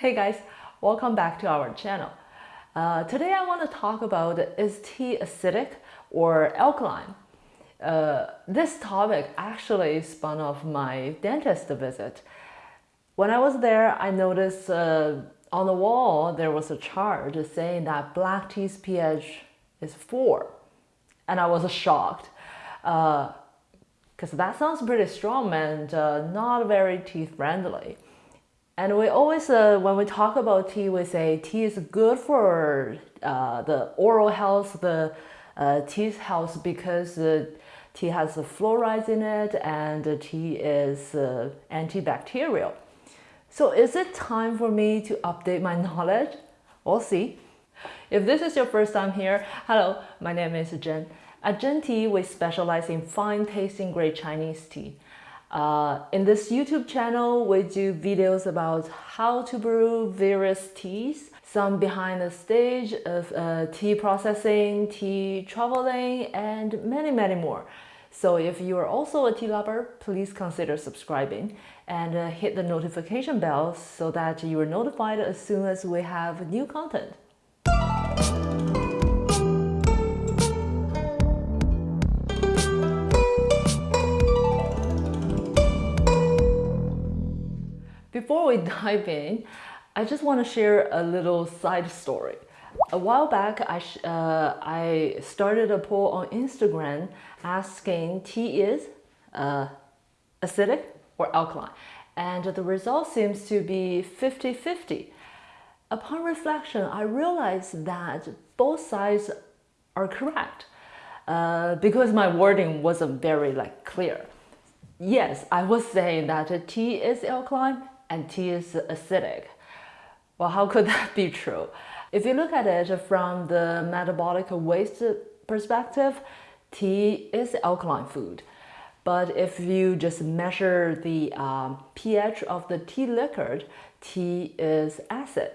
Hey guys, welcome back to our channel. Uh, today I want to talk about is tea acidic or alkaline? Uh, this topic actually spun off my dentist visit. When I was there, I noticed uh, on the wall there was a chart saying that black tea's pH is 4. And I was shocked because uh, that sounds pretty strong and uh, not very teeth friendly. And we always, uh, when we talk about tea, we say tea is good for uh, the oral health, the uh, teeth health, because uh, tea has fluoride in it and tea is uh, antibacterial. So is it time for me to update my knowledge? We'll see. If this is your first time here, hello, my name is Jen. At Jen Tea, we specialize in fine tasting great Chinese tea. Uh, in this YouTube channel, we do videos about how to brew various teas, some behind the stage of uh, tea processing, tea traveling, and many, many more. So if you are also a tea lover, please consider subscribing and uh, hit the notification bell so that you are notified as soon as we have new content. Before we dive in, I just want to share a little side story. A while back, I, uh, I started a poll on Instagram asking tea is uh, acidic or alkaline. And the result seems to be 50-50. Upon reflection, I realized that both sides are correct uh, because my wording wasn't very like clear. Yes, I was saying that tea is alkaline and tea is acidic. Well, how could that be true? If you look at it from the metabolic waste perspective, tea is alkaline food. But if you just measure the um, pH of the tea liquor, tea is acid.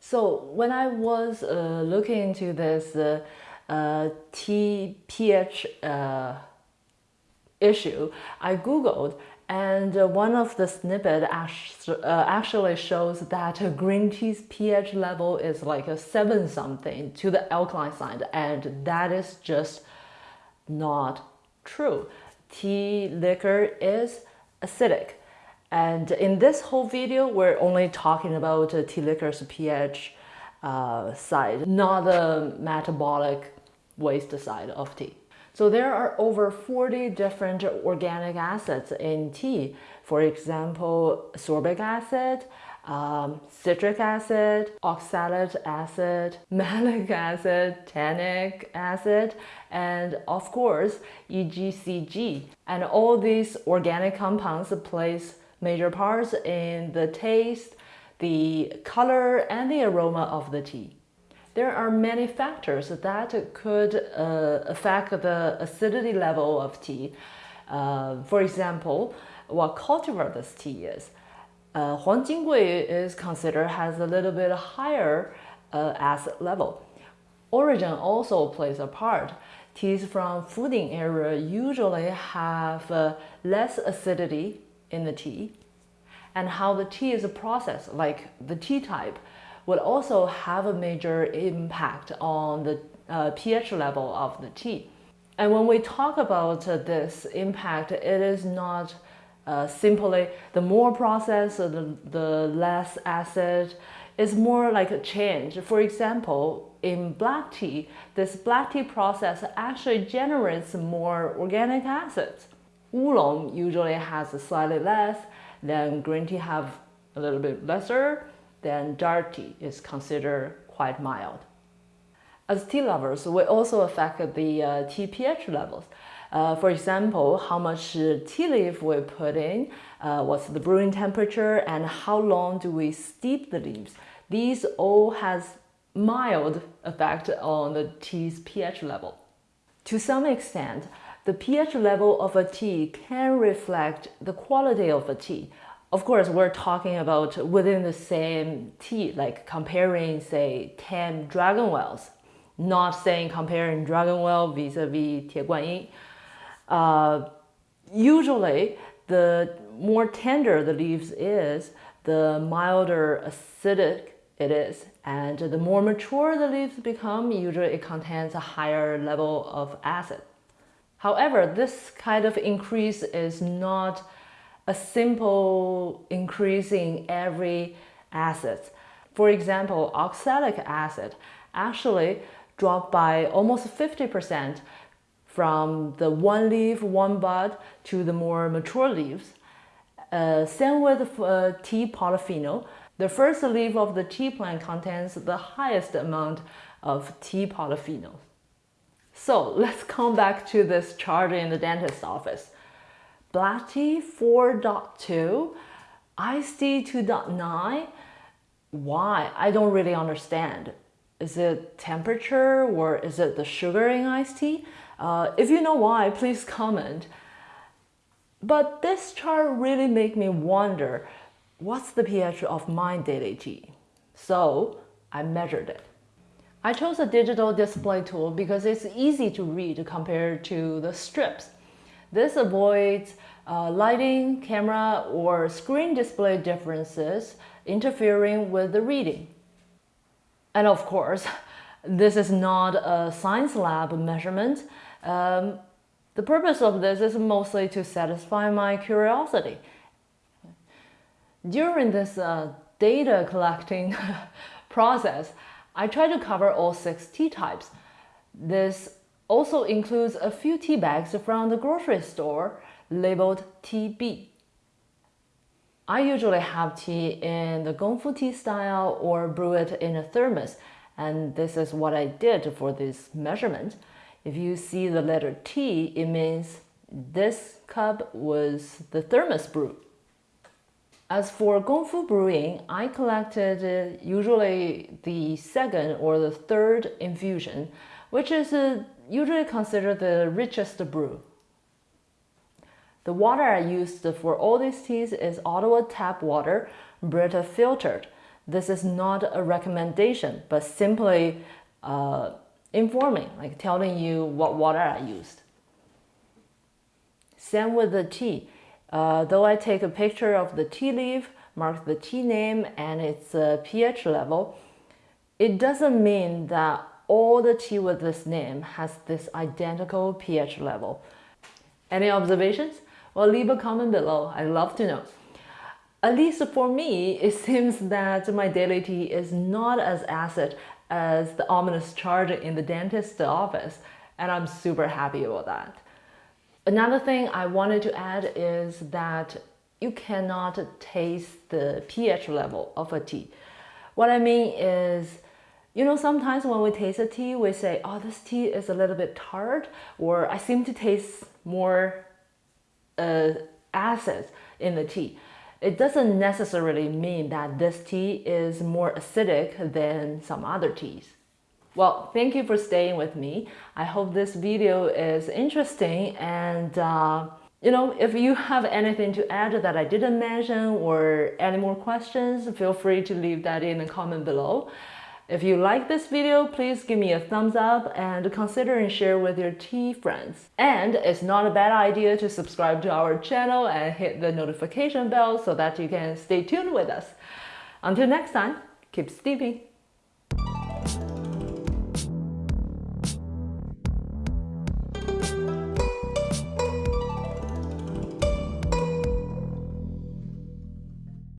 So when I was uh, looking into this uh, uh, tea pH uh, issue, I googled and uh, one of the snippet uh, actually shows that green tea's pH level is like a 7 something to the alkaline side and that is just not true. Tea liquor is acidic. And in this whole video, we're only talking about uh, tea liquor's pH uh, side, not the metabolic waste side of tea. So there are over 40 different organic acids in tea. For example, sorbic acid, um, citric acid, oxalic acid, malic acid, tannic acid, and of course, EGCG. And all these organic compounds plays major parts in the taste, the color, and the aroma of the tea there are many factors that could uh, affect the acidity level of tea. Uh, for example, what cultivar this tea is. Uh, Huang is considered has a little bit higher uh, acid level. Origin also plays a part. Teas from Fuding area usually have uh, less acidity in the tea and how the tea is processed, like the tea type, would also have a major impact on the uh, pH level of the tea. And when we talk about uh, this impact, it is not uh, simply the more processed, the, the less acid, it's more like a change. For example, in black tea, this black tea process actually generates more organic acids. Oolong usually has slightly less, then green tea have a little bit lesser, then tea is considered quite mild. As tea lovers, we also affect the uh, tea pH levels. Uh, for example, how much tea leaf we put in, uh, what's the brewing temperature, and how long do we steep the leaves. These all has mild effect on the tea's pH level. To some extent, the pH level of a tea can reflect the quality of a tea. Of course, we're talking about within the same tea, like comparing, say, 10 dragon wells, not saying comparing dragon well vis-a-vis -vis Tie Uh, usually, the more tender the leaves is, the milder acidic it is. And the more mature the leaves become, usually it contains a higher level of acid. However, this kind of increase is not a simple increase in every acid. For example, oxalic acid actually dropped by almost 50% from the one leaf, one bud to the more mature leaves. Uh, same with uh, tea polyphenol. The first leaf of the tea plant contains the highest amount of tea polyphenols. So let's come back to this chart in the dentist's office. Black tea 4.2, iced tea 2.9. Why? I don't really understand. Is it temperature or is it the sugar in iced tea? Uh, if you know why, please comment. But this chart really made me wonder, what's the pH of my daily tea? So I measured it. I chose a digital display tool because it's easy to read compared to the strips. This avoids uh, lighting, camera, or screen display differences interfering with the reading. And of course, this is not a science lab measurement. Um, the purpose of this is mostly to satisfy my curiosity. During this uh, data collecting process, I try to cover all six tea types. This also includes a few tea bags from the grocery store labeled TB. I usually have tea in the Gongfu tea style or brew it in a thermos and this is what I did for this measurement. If you see the letter T, it means this cup was the thermos brew. As for Gongfu brewing, I collected uh, usually the second or the third infusion, which is uh, usually considered the richest brew. The water I used for all these teas is Ottawa tap water, Brita filtered. This is not a recommendation, but simply uh, informing, like telling you what water I used. Same with the tea. Uh, though I take a picture of the tea leaf, mark the tea name and its uh, pH level, it doesn't mean that all the tea with this name has this identical pH level. Any observations? Well, leave a comment below. I'd love to know. At least for me, it seems that my daily tea is not as acid as the ominous chart in the dentist's office, and I'm super happy about that. Another thing I wanted to add is that you cannot taste the pH level of a tea. What I mean is, you know, sometimes when we taste a tea, we say, oh, this tea is a little bit tart, or I seem to taste more uh, acid in the tea. It doesn't necessarily mean that this tea is more acidic than some other teas. Well, thank you for staying with me. I hope this video is interesting and uh, you know, if you have anything to add that I didn't mention or any more questions, feel free to leave that in the comment below. If you like this video, please give me a thumbs up and consider and share with your tea friends. And it's not a bad idea to subscribe to our channel and hit the notification bell so that you can stay tuned with us. Until next time, keep steeping.